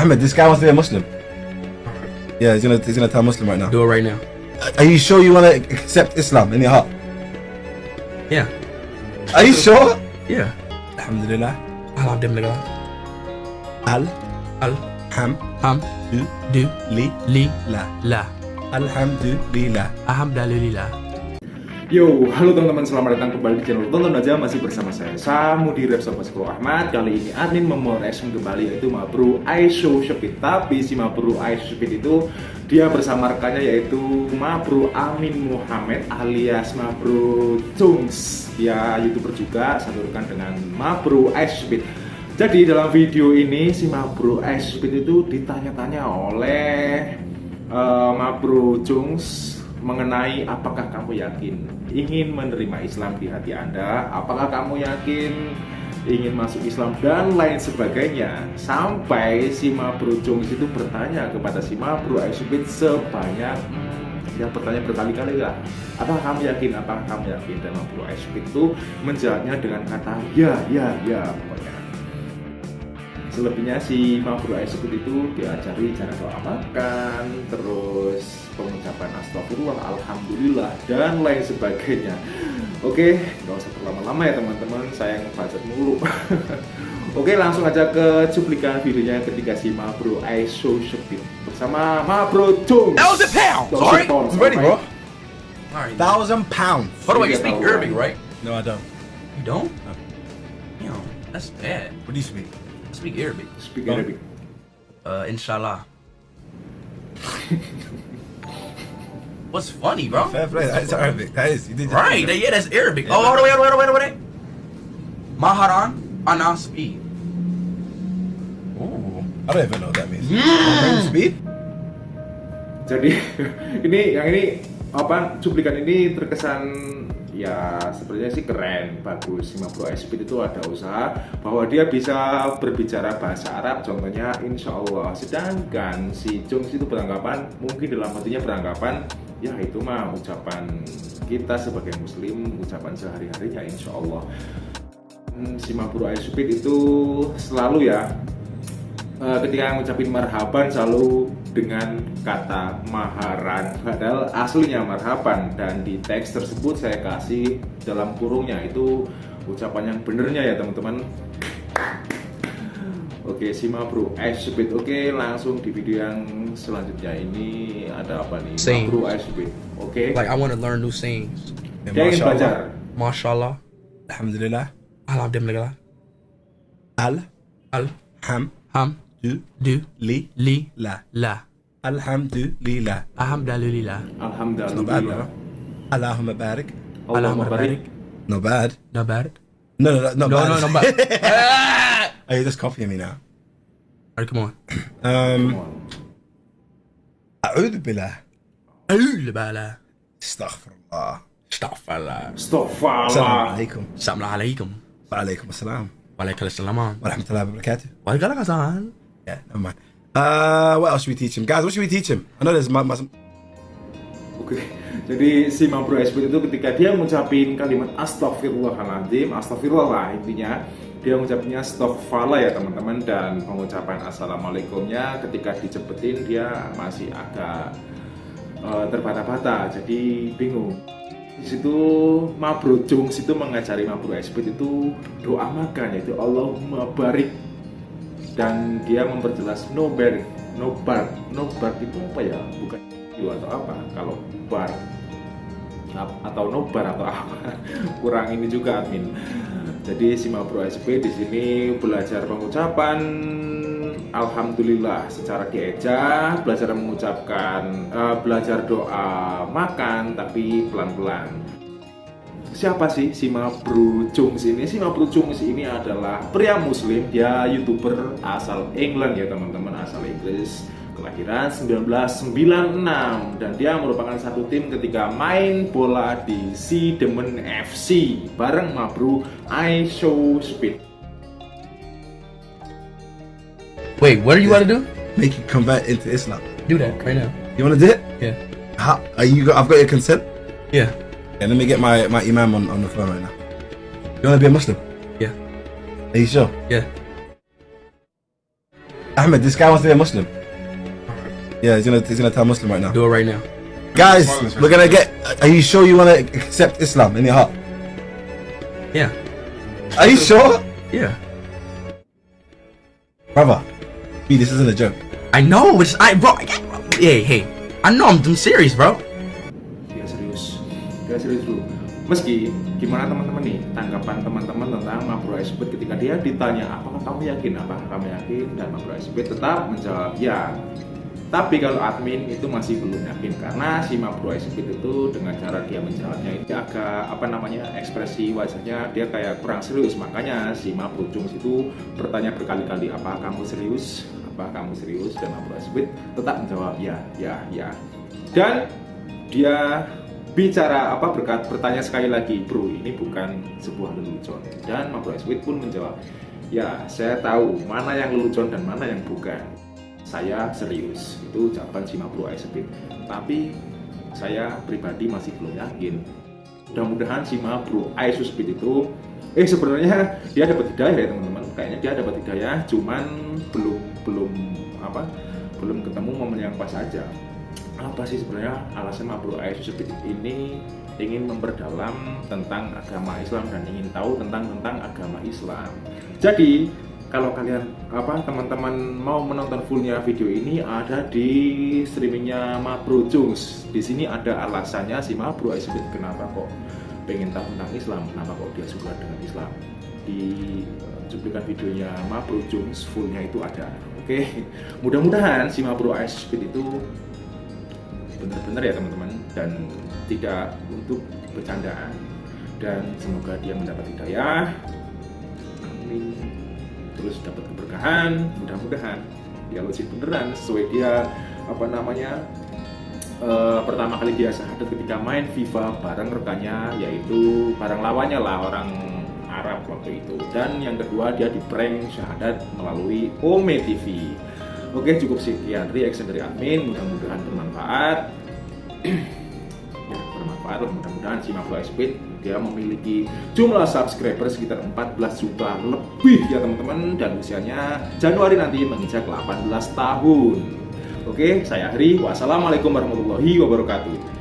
Ahmed, this guy wants to be a Muslim. Yeah, he's gonna he's gonna tell Muslim right now. Do it right now. Are you sure you want to accept Islam in your heart? Yeah. Are you sure? Yeah. Alhamdulillah. Alhamdulillah. Al Al ham ham du du li li la. la. Alhamdulillah. Alhamdulillah. Yo, halo teman-teman, selamat datang kembali di channel Tonton Aja. Masih bersama saya Samudi Repsol Baskro Ahmad. Kali ini admin memoreaction kembali yaitu Mabru Aisho Shepit Tapi si Mabru Aisho Shepit itu Dia bersama rekannya yaitu Mabru Amin Muhammad alias Mabru Jungs. Dia youtuber juga, satu rekan dengan Mabru Aisho Shepit Jadi dalam video ini si Mabru Aisho Shepit itu ditanya-tanya oleh uh, Mabru Jungs mengenai apakah kamu yakin ingin menerima Islam di hati Anda, apakah kamu yakin ingin masuk Islam dan lain sebagainya. Sampai si Mabro Jones itu bertanya kepada si Mabro Aisubit sebanyak hmm, yang bertanya berkali-kali lah apakah kamu yakin, apakah kamu yakin? Dan Mabro Aisubit itu menjawabnya dengan kata ya, ya, ya pokoknya selebihnya si Mabru Aisubit itu diajari cara doa makan terus pengucapan astagfirullah alhamdulillah dan lain sebagainya oke nggak usah terlama-lama ya teman-teman saya ngebacot mulu oke langsung aja ke cuplikan videonya ketika si Mabru Aisubit bersama Mabru Chung Thousand pounds. Sorry. I'm ready, bro. Alright. Thousand pounds. The way, you speak Arabic, right? No, I don't. You don't? Damn, that's bad. What do you speak? Speak Arabic. speak Arabic Uh, inshallah. What's funny, bro? Fair play. That is Arabic. That is. You did Right, that- yeah, that's Arabic. Oh, wait, wait, wait, wait, wait, wait. Maharan ana speed. Ooh, I don't even know what that means. Mm. Speed? Jadi ini yang ini apa cuplikan ini terkesan ya sepertinya sih keren, bagus. 50 Speed itu ada usaha bahwa dia bisa berbicara bahasa Arab, contohnya Insya Allah. Sedangkan si Jungs itu beranggapan mungkin dalam hatinya beranggapan ya itu mah ucapan kita sebagai Muslim, ucapan sehari-harinya Insya Allah. Hmm, Si Mabru Speed itu selalu ya Eh, ketika ngucapin marhaban selalu dengan kata maharan padahal aslinya marhaban dan di teks tersebut saya kasih dalam kurungnya. Itu ucapan yang benernya ya teman-teman. Oke simak bro. Ice Speed Oke langsung di video yang selanjutnya. Ini ada apa nih? Sing. Bro Ice Speed Oke. Like, I want to learn new sayings. dia ingin belajar. Mashallah. Alhamdulillah. Alhamdulillah. Al. Al. Ham. Ham du du li li la. la. Alhamdulillah. Alhamdulillah. Not bad. Alhamdulillah Allahumma barik. Allahumma barik Not bad. Not bad. No, no, no, not No, bad. no, no, bad. Ah! oh, you're just copying me now. Alright, come on. Um, أعوذ بالله. Alhamdulillah. استغفر الله. Astaghfirullah. السلام Astagfirullah عليكم. Assalamu alaikum. وعليكم السلام Waalaikumsalam. ورحمة الله وبركاته. Waalaikumsalam. Yeah, never mind. Uh, what else should we teach him, guys? What should we teach him? I know there's mu- mu- Oke, jadi si Mabro Speed itu ketika dia ngucapin kalimat astagfirullahaladzim, astagfirullah lah intinya dia ngucapinnya astagfirullah ya teman-teman dan pengucapan assalamualaikumnya ketika dicepetin dia masih agak eh, terbata-bata jadi bingung di situ Mabro Jungs itu mengajari Mabro Speed itu doa makan yaitu Allahumma barik dan dia memperjelas no bar no bar. No bar itu apa ya? Bukan atau apa. Kalau bar atau no bar atau apa. Kurang ini juga admin. Jadi si Mabro SP di sini belajar pengucapan. Alhamdulillah secara dieja belajar mengucapkan eh, belajar doa makan tapi pelan-pelan siapa sih si Mabru Jungs ini? Si Mabru Jungs ini adalah pria muslim, dia youtuber asal England ya teman-teman, asal Inggris kelahiran 1996 dan dia merupakan satu tim ketika main bola di Si Demen FC bareng Mabru I Show Speed. Wait, what do you want to do? make you convert into Islam. Do that right now. You want to do it? Yeah. How, are you? Got, I've got your consent. Yeah. Yeah, let me get my my imam on, on the phone right now. You want to be a Muslim? Yeah. Are you sure? Yeah. Ahmed, this guy wants to be a Muslim. Yeah, he's gonna he's gonna tell Muslim right now. Do it right now. Guys, we're gonna get. Are you sure you wanna accept Islam in your heart? Yeah. Are you sure, Yeah. brother? B, this isn't a joke. I know, it's, I bro. Hey, hey. I know I'm, I'm serious, bro. Dia serius dulu meski gimana teman-teman nih tanggapan teman-teman tentang Mabro Iceberg ketika dia ditanya apakah kamu yakin? Apakah kamu yakin? Dan Mabro Iceberg tetap menjawab ya. Tapi kalau admin itu masih belum yakin karena si Mabro Iceberg itu dengan cara dia menjawabnya itu agak apa namanya ekspresi wajahnya dia kayak kurang serius. Makanya si Mabro Jungs itu bertanya berkali-kali apa kamu serius? Apa kamu serius? Dan Mabro Iceberg tetap menjawab ya ya ya. Dan dia bicara apa berkat bertanya sekali lagi bro ini bukan sebuah lelucon. Dan Mabro Sweet pun menjawab ya saya tahu mana yang lelucon dan mana yang bukan. Saya serius. Itu ucapan si Mabro Sweet tapi saya pribadi masih belum yakin. Mudah-mudahan si Mabro Speed itu eh sebenarnya dia dapat hidayah ya teman-teman. Kayaknya dia dapat hidayah cuman belum belum apa belum ketemu momen yang pas aja apa sih sebenarnya alasan Mabro Speed ini ingin memperdalam tentang agama Islam dan ingin tahu tentang tentang agama Islam? Jadi kalau kalian apa teman-teman mau menonton fullnya video ini ada di streamingnya Mabro Jungs. Di sini ada alasannya si Mabro Speed kenapa kok pengen tahu tentang Islam? Kenapa kok dia suka dengan Islam? Di eh, cuplikan videonya Mabro Jungs fullnya itu ada. Oke mudah-mudahan si Mabro Speed itu benar-benar ya teman-teman. Dan tidak untuk bercandaan. Dan semoga dia mendapat hidayah. Amin. Terus dapat keberkahan. Mudah-mudahan. Dia lulus beneran. Sesuai dia apa namanya eh, pertama kali dia syahadat ketika main FIFA bareng rekannya yaitu bareng lawannya lah orang Arab waktu itu. Dan yang kedua dia di prank syahadat melalui Ome TV Oke cukup sekian reaction dari admin mudah-mudahan bermanfaat. Ya bermanfaat mudah-mudahan si Maflo Speed dia memiliki jumlah subscriber sekitar 14 juta lebih. Ya teman-teman dan usianya Januari nanti menginjak 18 tahun. Oke saya Hari wassalamualaikum warahmatullahi wabarakatuh